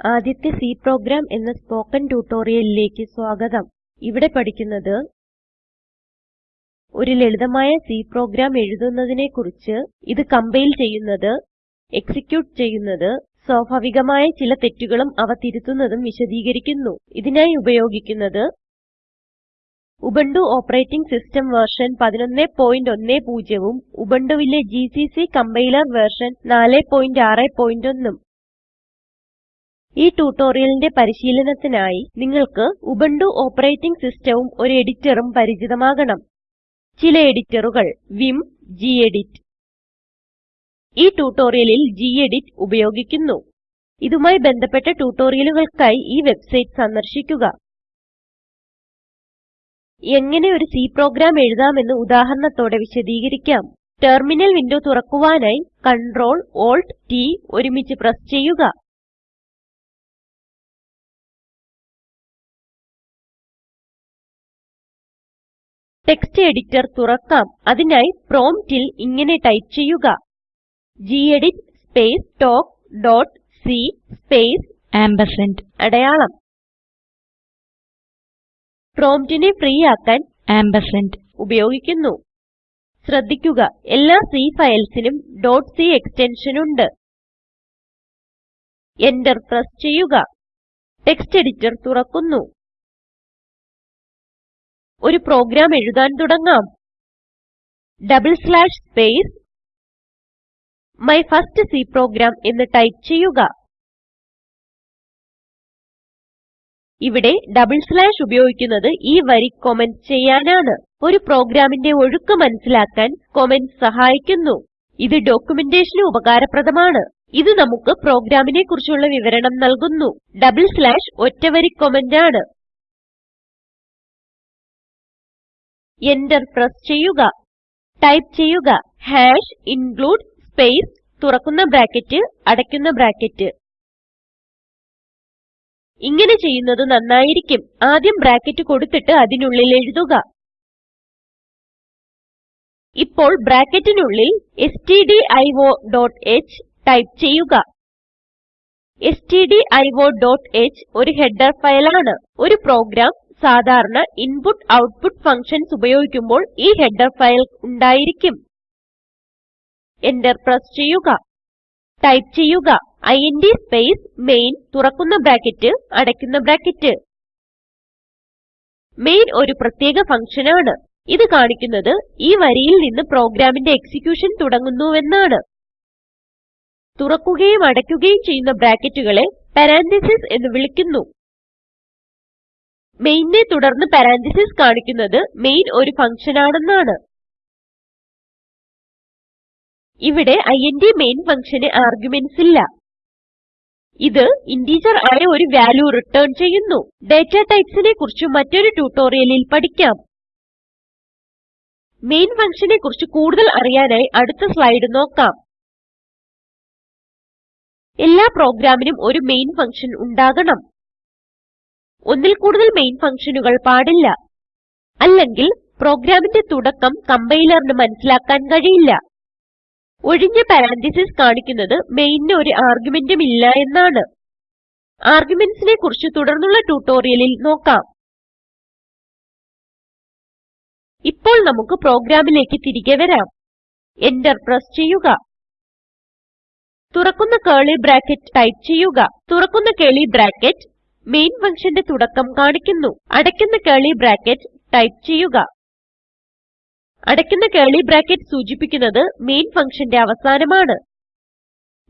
ആദ്യത്തെ C programme എന്ന spoken ട്യൂട്ടോറിയലിലേക്ക് സ്വാഗതം. ഇവിടെ പഠിക്കുന്നത് ഒരു ലളിതമായ സി പ്രോഗ്രാം എഴുതുന്നതിനെ കുറിച്ച് ഇത് കമ്പൈൽ ചെയ്യുന്നത് എക്സിക്യൂട്ട് ചെയ്യുന്നത് സ്വാഭാവികമായ ചില തെറ്റുകളും അവ തിരുത്തുന്നതും വിശദീകരിക്കുന്നു. ഇതിനായി ഉപയോഗിക്കുന്നത് ഉബുണ്ടു ഓപ്പറേറ്റിംഗ് സിസ്റ്റം വെർഷൻ 1110 ഉം ഉബുണ്ടുവിലെ ജിസിസി കമ്പൈലർ വെർഷൻ 461 ഉം ഈ ട്യൂട്ടോറിയലിന്റെ പരിശീലനത്തിനായി നിങ്ങൾക്ക് ഉബുണ്ടു ഓപ്പറേറ്റിംഗ് സിസ്റ്റവും ഒരു എഡിറ്ററും പരിചിതമാകണം. ചില എഡിറ്ററുകൾ vim ഗെഡിറ്റ്. ഈ ട്യൂട്ടോറിയലിൽ ഗെഡിറ്റ് ഉപയോഗിക്കുന്നു. ഇതുമായി ബന്ധപ്പെട്ട ട്യൂട്ടോറിയലുകൾക്കായി ഈ വെബ്സൈറ്റ് സന്ദർശിക്കുക. എങ്ങനെ ഒരു C പ്രോഗ്രാം എഴുതാമെന്ന് ഉദാഹരണത്തോടെ വിശദീകരിക്കാം. ടെർമിനൽ വിൻഡോ തുറക്കുവാനായി Ctrl Alt T ഒരുമിച്ച് പ്രസ് ചെയ്യുക. ടെക്സ്റ്റ് എഡിറ്റർ തുറക്കാം. അതിനായി പ്രോംപ്റ്റിൽ ഇങ്ങനെ ടൈപ്പ് ചെയ്യുക. gedit space talk dot c space ampersand അടയാളം. പ്രോംപ്റ്റിനെ ഫ്രീ ആക്കാൻ ആംപർസാൻഡ് ഉപയോഗിക്കുന്നു. ശ്രദ്ധിക്കുക എല്ലാ C ഫയൽസിനും ഡോട്ട് c എക്സ്റ്റൻഷൻ ഉണ്ട്. എന്റർ പ്രസ് ചെയ്യുക. ടെക്സ്റ്റ് എഡിറ്റർ തുറക്കുന്നു. ഒരു പ്രോഗ്രാം എഴുതാൻ തുടങ്ങാം. Double slash space my first C program എന്ന് ടൈപ്പ് ചെയ്യുക. ഇവിടെ ഡബിൾ സ്ലാഷ് ഉപയോഗിക്കുന്നത് ഈ വരി കമന്റ് ചെയ്യാനാണ്. ഒരു പ്രോഗ്രാമിന്റെ ഒഴുക്ക് മനസ്സിലാക്കാൻ കമന്റ് സഹായിക്കുന്നു. ഇത് ഡോക്യുമെന്റേഷന് ഉപകാരപ്രദമാണ്. ഇത് നമുക്ക് പ്രോഗ്രാമിനെ കുറിച്ചുള്ള വിവരണം നൽകുന്നു. ഡബിൾ സ്ലാഷ് ഒറ്റ വരി കമന്റ് ആണ്. Enter പ്രസ് ചെയ്യുക. ടൈപ്പ് ചെയ്യുക. ഹാഷ് include സ്പേസ് തുറക്കുന്ന ബ്രാക്കറ്റ് അടയ്ക്കുന്ന ബ്രാക്കറ്റ്. ഇങ്ങനെ ചെയ്യുന്നത് നന്നായിരിക്കും. ആദ്യം ബ്രാക്കറ്റ് കൊടുത്തിട്ട് അതിനുള്ളിൽ എഴുതുക. ഇപ്പോൾ ബ്രാക്കറ്റിനുള്ളിൽ stdio.h ടൈപ്പ് ചെയ്യുക. stdio.h ഒരു ഹെഡർ ഫയലാണ്. ഒരു പ്രോഗ്രാം സാധാരണ ഇൻപുട്ട് ഔട്ട്പുട്ട് ഫങ്ഷൻസ് ഉപയോഗിക്കുമ്പോൾ ഈ ഹെഡർ ഫയൽ ഉണ്ടായിരിക്കും. Enter പ്രസ് ചെയ്യുക. ടൈപ്പ് ചെയ്യുക. ഇന്റ് സ്പേസ് മെയിൻ തുറക്കുന്ന ബ്രാക്കറ്റ് അടയ്ക്കുന്ന ബ്രാക്കറ്റ്. മെയിൻ ഒരു പ്രത്യേക ഫങ്ഷൻ ആണ് ഇത് കാണിക്കുന്നത് ഈ വരിയിൽ നിന്ന് പ്രോഗ്രാമിന്റെ എക്സിക്യൂഷൻ തുടങ്ങുന്നുവെന്നാണ്. തുറക്കുകയും അടയ്ക്കുകയും ചെയ്യുന്ന ബ്രാക്കറ്റുകളെ പരന്തസിസ് എന്ന് വിളിക്കുന്നു. മെയിനെ തുടർന്ന് പരന്തസിസ് കാണിക്കുന്നത് മെയിൻ ഒരു ഫങ്ഷൻ ആണെന്നാണ് ഇവിടെ ഇന്റ് മെയിൻ ഫങ്ഷന് ആർഗുമെന്റ്സ് ഇല്ല. ഇത് ഇന്റിജർ ആയ ഒരു വാല്യൂ റിട്ടേൺ ചെയ്യുന്നു. ഡാറ്റ ടൈപ്സിനെ കുറിച്ച് മറ്റൊരു ട്യൂട്ടോറിയലിൽ പഠിക്കാം. മെയിൻ ഫങ്ഷനെ കുറിച്ച് കൂടുതൽ അറിയാനായി അടുത്ത സ്ലൈഡ് നോക്കാം. എല്ലാ പ്രോഗ്രാമിനും ഒരു മെയിൻ ഫങ്ഷൻ ഉണ്ടാകണം. ഒന്നിൽ കൂടുതൽ മെയിൻ ഫങ്ഷനുകൾ പാടില്ല. അല്ലെങ്കിൽ പ്രോഗ്രാമിന്റെ തുടക്കം കമ്പൈലറിന് മനസ്സിലാക്കാൻ കഴിയില്ല. ഒഴിഞ്ഞ പരന്തസിസ് കാണിക്കുന്നത് മെയിനിന് ഒരു ആർഗ്യുമെന്റും ഇല്ല എന്നാണ്. ആർഗ്യുമെന്റ്സിനെ കുറിച്ച് തുടർന്നുള്ള ട്യൂട്ടോറിയലിൽ നോക്കാം. ഇപ്പോൾ നമുക്ക് പ്രോഗ്രാമിലേക്ക് തിരികെ വരാം. എന്റർ പ്രസ് ചെയ്യുക. തുറക്കുന്ന കേളി ബ്രാക്കറ്റ് ടൈപ്പ് ചെയ്യുക. തുറക്കുന്ന കേളി ബ്രാക്കറ്റ് മെയിൻ ഫങ്ഷന്റെ തുടക്കം കാണിക്കുന്നു. അടയ്ക്കുന്ന കർലി ബ്രാക്കറ്റ് ടൈപ്പ് ചെയ്യുക. അടയ്ക്കുന്ന കർലി ബ്രാക്കറ്റ് സൂചിപ്പിക്കുന്നത് മെയിൻ ഫങ്ഷന്റെ അവസാനമാണ്.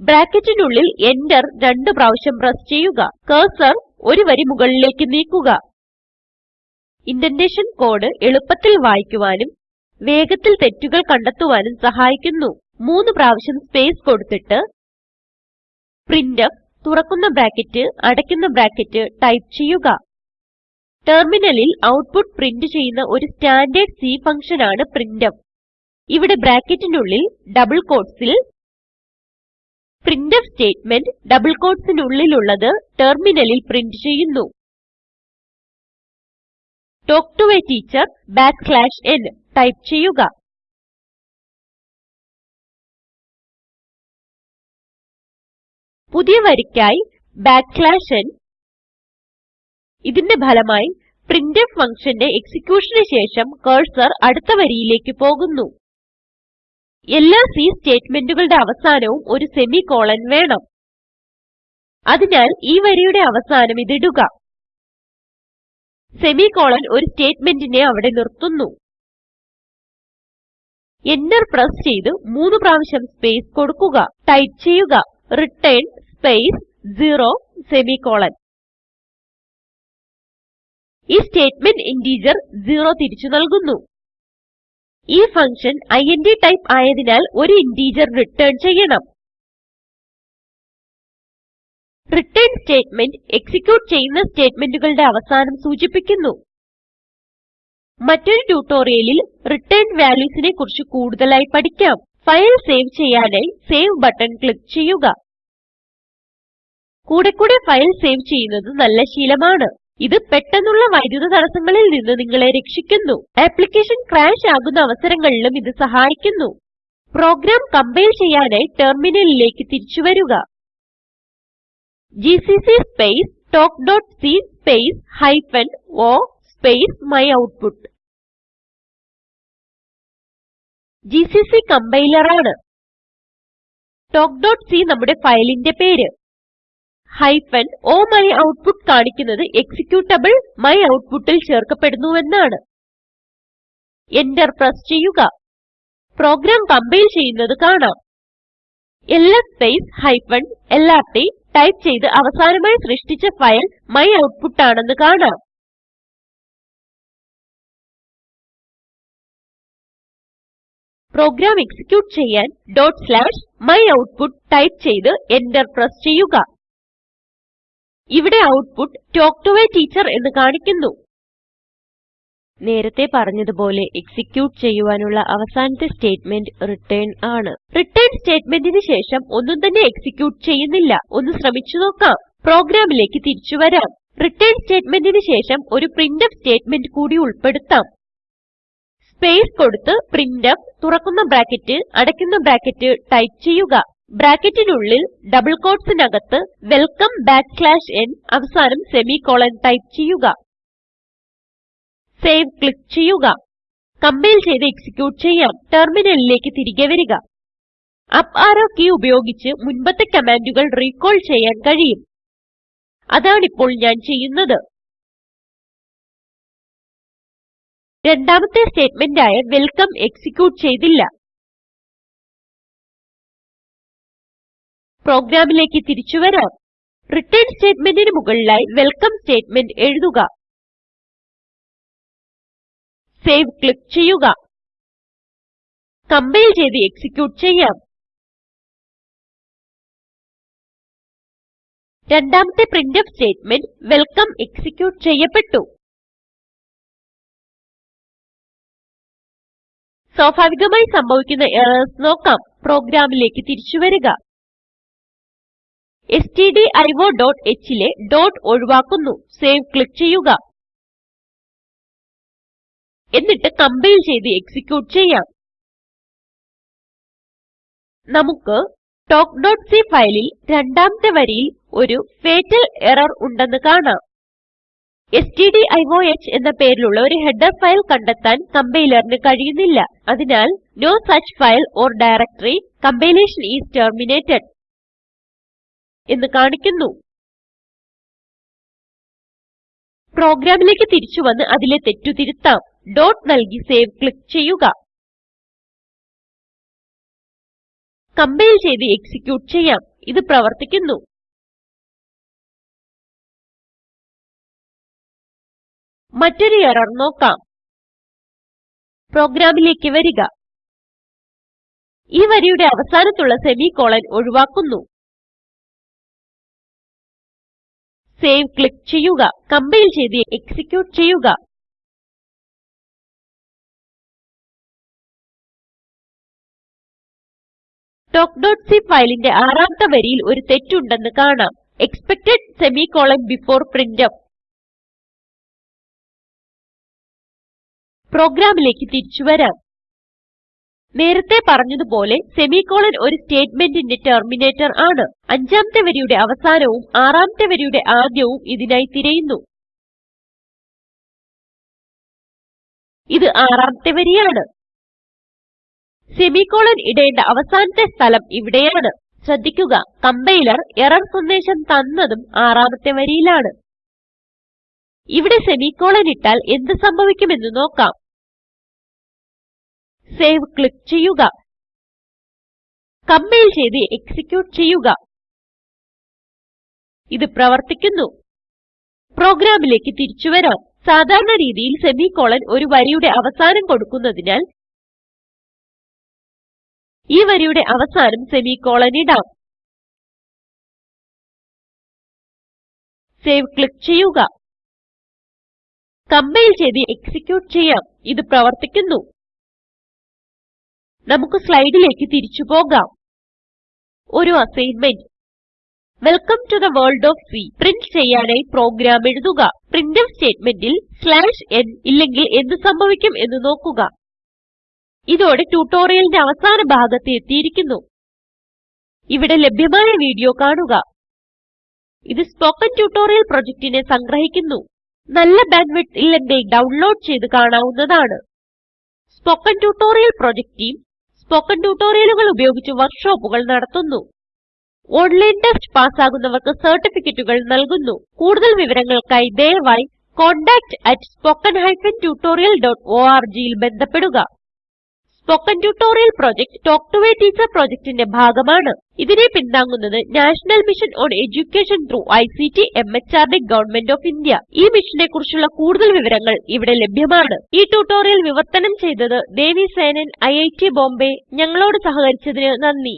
ബ്രാക്കറ്റിനുള്ളിൽ എന്റർ രണ്ട് പ്രാവശ്യം പ്രസ് ചെയ്യുക. കർസർ ഒരു വരി മുകളിലേക്ക് നീക്കുക. ഇൻഡന്റേഷൻ കോഡ് എളുപ്പത്തിൽ വായിക്കുവാനും വേഗത്തിൽ തെറ്റുകൾ കണ്ടെത്തുവാനും സഹായിക്കുന്നു. മൂന്ന് പ്രാവശ്യം സ്പേസ് കൊടുത്തിട്ട് പ്രിന്റ്ഫ് തുറക്കുന്ന ബ്രാക്കറ്റ് അടയ്ക്കുന്ന ബ്രാക്കറ്റ് ടൈപ്പ് ചെയ്യുക. ടെർമിനലിൽ ഔട്ട്പുട്ട് പ്രിന്റ് ചെയ്യുന്ന ഒരു സ്റ്റാൻഡേർഡ് C ആണ് പ്രിന്റ്ഫ് ഇവിടെ ബ്രാക്കറ്റിനുള്ളിൽ ഡബിൾ quotesൽ പ്രിന്റ്ഫ് സ്റ്റേറ്റ്മെന്റ് ഡബിൾ quotesനുള്ളിലുള്ളത് ടെർമിനലിൽ പ്രിന്റ് ചെയ്യുന്നു. Talk to a teacher backslash n type ചെയ്യുക. പുതിയ വരിക്കായി n. ഇതിന്റെ ഫലമായി പ്രിന്റ്ഫ് ഫങ്ഷന്റെ എക്സിക്യൂഷന് ശേഷം കർസർ അടുത്ത വരിയിലേക്ക് പോകുന്നു. എല്ലാ C സ്റ്റേറ്റ്മെന്റുകളുടെ അവസാനവും ഒരു സെമിക്കോളൻ വേണം. അതിനാൽ ഈ വരിയുടെ അവസാനം ഇതിടുക സെമിക്കോളൻ ഒരു സ്റ്റേറ്റ്മെന്റിനെ അവിടെ നിർത്തുന്നു. എന്റർ പ്രസ് ചെയ്ത് മൂന്ന് പ്രാവശ്യം സ്പേസ് കൊടുക്കുക. ടൈപ്പ് ചെയ്യുക. Return space 0 semicolon. ഈ സ്റ്റേറ്റ്മെന്റ് ഇന്റഗർ 0 തിരിച്ചു നൽകുന്നു. ഈ ഫങ്ഷൻ ഇന്റ് ടൈപ്പ് ആയതിനാൽ ഒരു ഇന്റഗർ റിട്ടേൺ ചെയ്യണം. റിട്ടേൺ സ്റ്റേറ്റ്മെന്റ് എക്സിക്യൂട്ട് ചെയ്യുന്ന സ്റ്റേറ്റ്മെന്റുകളുടെ അവസാനം സൂചിപ്പിക്കുന്നു. മറ്റൊരു ട്യൂട്ടോറിയലിൽ റിട്ടേൺ valuesനെ കുറിച്ച് കൂടുതലായി പഠിക്കാം. ഫയൽ സേവ് ചെയ്യാനായി സേവ് ബട്ടൺ ക്ലിക്ക് ചെയ്യുക. കൂടെ കൂടെ ഫയൽ സേവ് ചെയ്യുന്നത് നല്ല ശീലമാണ്. ഇത് പെട്ടെന്നുള്ള വൈദ്യുത തടസ്സങ്ങളിൽ നിന്ന് നിങ്ങളെ രക്ഷിക്കുന്നു. ആപ്ലിക്കേഷൻ ക്രാഷ് ആകുന്ന അവസരങ്ങളിലും ഇത് സഹായിക്കുന്നു. പ്രോഗ്രാം കമ്പൈൽ ചെയ്യാനായി ടെർമിനലിലേക്ക് തിരിച്ചു വരിക. GCC space talkസി space hyphen o space myoutput GCC compiler ആണ് talkസി നമ്മുടെ ഫയലിന്റെ പേര്. ഹൈഫൻ o മയോട്ട്പുട്ട് കാണിക്കുന്നത് എക്സിക്യൂട്ടബിൾ ചേർക്കപ്പെടുന്നു എന്നാണ്. enter പ്രസ് ചെയ്യുക. പ്രോഗ്രാം കംപൈൽ ചെയ്യുന്നത് കാണാം. ls space hyphen lrt type ചെയ്ത് അവസാനമായി സൃഷ്ടിച്ച ഫയൽ മയോട്ട്പുട്ട് ആണെന്ന് കാണാം. പ്രോഗ്രാം എക്സിക്യൂട്ട് ചെയ്യാൻ myoutput ടൈപ്പ് ചെയ്ത് എന്റർ പ്രസ് ചെയ്യുക. ഇവിടെ output talk to a teacher എന്ന് കാണിക്കുന്നു. നേരത്തെ പറഞ്ഞതുപോലെ എക്സിക്യൂട്ട് ചെയ്യുവാനുള്ള അവസാനത്തെ സ്റ്റേറ്റ്മെന്റ് റിട്ടർൻ ആണ്. റിട്ടർൻ സ്റ്റേറ്റ്മെന്റിന് ശേഷം ഒന്നും തന്നെ എക്സിക്യൂട്ട് ചെയ്യുന്നില്ല. ഒന്ന് ശ്രമിച്ചു നോക്കാം. പ്രോഗ്രാമിലേക്ക് തിരിച്ചു വരാം. റിട്ടർൻ സ്റ്റേറ്റ്മെന്റിന് ശേഷം ഒരു പ്രിന്റ്ഫ് സ്റ്റേറ്റ്മെന്റ് കൂടി ഉൾപ്പെടുത്താം. സ്പേസ് കൊടുത്ത് പ്രിന്റ്ഫ് തുറക്കുന്ന ബ്രാക്കറ്റ് അടയ്ക്കുന്ന ബ്രാക്കറ്റ് ടൈപ്പ് ചെയ്യുക. ബ്രാക്കറ്റിനുള്ളിൽ ഡബിൾ quotesനകത്ത് വെൽക്കം ബാക്ക്സ്ലാഷ് n അവസാനം സെമിക്കോളൻ ടൈപ്പ് ചെയ്യുക. സേവ് ക്ലിക്ക് ചെയ്യുക. കമ്പൈൽ ചെയ്ത് എക്സിക്യൂട്ട് ചെയ്യാം. ടെർമിനലിലേക്ക് തിരികെ വരിക. അപ്പ് ആരോ കീ ഉപയോഗിച്ച് മുൻപത്തെ കമാൻഡുകൾ റീകോൾ ചെയ്യാൻ കഴിയും. അതാണിപ്പോൾ ഞാൻ ചെയ്യുന്നത്. രണ്ടാമത്തെ സ്റ്റേറ്റ്മെന്റ് ആയ വെൽക്കം എക്സിക്യൂട്ട് ചെയ്തില്ല. പ്രോഗ്രാമിലേക്ക് തിരിച്ചു വരാം. റിട്ടേൺ സ്റ്റേറ്റ്മെന്റിന് മുകളിലായി വെൽക്കം സ്റ്റേറ്റ്മെന്റ് എഴുതുക. സേവ് ക്ലിക്ക് ചെയ്യുക. കമ്പൈൽ ചെയ്ത് എക്സിക്യൂട്ട് ചെയ്യാം. രണ്ടാമത്തെ പ്രിന്റ്ഫ് സ്റ്റേറ്റ്മെന്റ് വെൽക്കം എക്സിക്യൂട്ട് ചെയ്യപ്പെട്ടു. സ്വാഭാവികമായി സംഭവിക്കുന്ന എറർസ് നോക്കാം. പ്രോഗ്രാമിലേക്ക് തിരിച്ചു വരിക. Stdioഹ് ലെ ഡോട്ട് ഒഴിവാക്കുന്നു. സേവ് ക്ലിക്ക് ചെയ്യുക. എന്നിട്ട് കമ്പൈൽ ചെയ്ത് എക്സിക്യൂട്ട് ചെയ്യാം. നമുക്ക് talkസി ഫയലിൽ രണ്ടാമത്തെ വരിയിൽ ഒരു ഫത്തൽ എറർ ഉണ്ടെന്ന് കാണാം. stdioh എന്ന പേരിലുള്ള ഒരു ഹെഡർ ഫയൽ കണ്ടെത്താൻ കമ്പൈലറിന് കഴിയുന്നില്ല. അതിനാൽ no such file or directory compilation is terminated എന്ന് കാണിക്കുന്നു. പ്രോഗ്രാമിലേക്ക് തിരിച്ചു വന്ന് അതിലെ തെറ്റു തിരുത്താം. ഡോട്ട് നൽകി സേവ് ക്ലിക്ക് ചെയ്യുക. കമ്പൈൽ ചെയ്ത് എക്സിക്യൂട്ട് ചെയ്യാം. ഇത് പ്രവർത്തിക്കുന്നു. മറ്റൊരു എറർ നോക്കാം. പ്രോഗ്രാമിലേക്ക് വരിക. ഈ വരിയുടെ അവസാനത്തുള്ള സെമിക്കോളൻ ഒഴിവാക്കുന്നു. സേവ് ക്ലിക്ക് ചെയ്യുക കമ്പൈൽ ചെയ്ത് എക്സിക്യൂട്ട് ചെയ്യുക talkസി ഫയലിന്റെ ആറാമത്തെ വരിയിൽ ഒരു തെറ്റുണ്ടെന്ന് കാണാം എക്സ്പെക്ടഡ് സെമിക്കോളൻ ബിഫോർ പ്രിന്റ്ഫ് പ്രോഗ്രാമിലേക്ക് തിരിച്ചു വരാം നേരത്തെ പറഞ്ഞതുപോലെ സെമിക്കോളൻ ഒരു സ്റ്റേറ്റ്മെന്റിന്റെ ടെർമിനേറ്റർ ആണ്. അഞ്ചാമത്തെ വരിയുടെ അവസാനവും ആറാമത്തെ വരിയുടെ ആദ്യവും ഇതിനായി തിരയുന്നു. ഇത് ആറാമത്തെ വരിയാണ്. സെമിക്കോളൻ ഇടേണ്ട അവസാനത്തെ സ്ഥലം ഇവിടെയാണ്. ശ്രദ്ധിക്കുക കമ്പൈലർ എറർ സന്ദേശം തന്നതും ആറാമത്തെ വരിയിലാണ്. ഇവിടെ സെമിക്കോളൻ ഇട്ടാൽ എന്ത് സംഭവിക്കുമെന്ന് നോക്കാം. സേവ് ക്ലിക്ക് ചെയ്യുക. കമ്പൈൽ ചെയ്ത് എക്സിക്യൂട്ട് ചെയ്യുക. ഇത് പ്രവർത്തിക്കുന്നു. പ്രോഗ്രാമിലേക്ക് തിരിച്ചു വരാം. സാധാരണ രീതിയിൽ സെമിക്കോളൻ ഒരു വരിയുടെ അവസാനം കൊടുക്കുന്നതിനാൽ ഈ വരിയുടെ അവസാനം സെമിക്കോളൻ ഇടാം. സേവ് ക്ലിക്ക് ചെയ്യുക. കമ്പൈൽ ചെയ്ത് എക്സിക്യൂട്ട് ചെയ്യാം. ഇത് പ്രവർത്തിക്കുന്നു. നമുക്ക് സ്ലൈഡിലേക്ക് തിരിച്ചു പോകാം. ഒരു assignment. Welcome to the world of C print ചെയ്യാനായി പ്രോഗ്രാം എഴുതുക. പ്രിന്റ്ഫ് സ്റ്റേറ്റ്മെന്റിൽ സ്ലാഷ് n ഇല്ലെങ്കിൽ എന്ത് സംഭവിക്കും എന്ന് നോക്കുക. ഇതോടെ ട്യൂട്ടോറിയലിന്റെ അവസാന ഭാഗത്ത് എത്തിയിരിക്കുന്നു. ഇവിടെ ലഭ്യമായ വീഡിയോ കാണുക. ഇത് സ്പോക്കൻ ട്യൂട്ടോറിയൽ പ്രൊജക്റ്റിനെ സംഗ്രഹിക്കുന്നു. നല്ല ബാൻഡ്വിഡ്ത്ത് ഇല്ലെങ്കിൽ ഡൗൺലോഡ് ചെയ്ത് കാണാവുന്നതാണ്. Spoken tutorial project team spoken ട്യൂട്ടോറിയലുകൾ ഉപയോഗിച്ച് വർക്ക്ഷോപ്പുകൾ നടത്തുന്നു. ഓൺലൈൻ ടെസ്റ്റ് പാസ്സാകുന്നവർക്ക് സർട്ടിഫിക്കറ്റുകൾ നൽകുന്നു. കൂടുതൽ വിവരങ്ങൾക്കായി ദയവായി tutorialorg ൽ ബന്ധപ്പെടുക. Spoken tutorial project talk to a teacher പ്രൊജക്റ്റിന്റെ ഭാഗമാണ്. ഇതിനെ പിന്താങ്ങുന്നത് national mission on education through ICT MHRD government of India. ഈ മിഷനെ കുറിച്ചുള്ള കൂടുതൽ വിവരങ്ങൾ ഇവിടെ ലഭ്യമാണ്. ഈ ട്യൂട്ടോറിയൽ വിവർത്തനം ചെയ്തത് ദേവി സേനൻ ഐറ്റ് ബോംബെ. ഞങ്ങളോട് സഹകരിച്ചതിന് നന്ദി.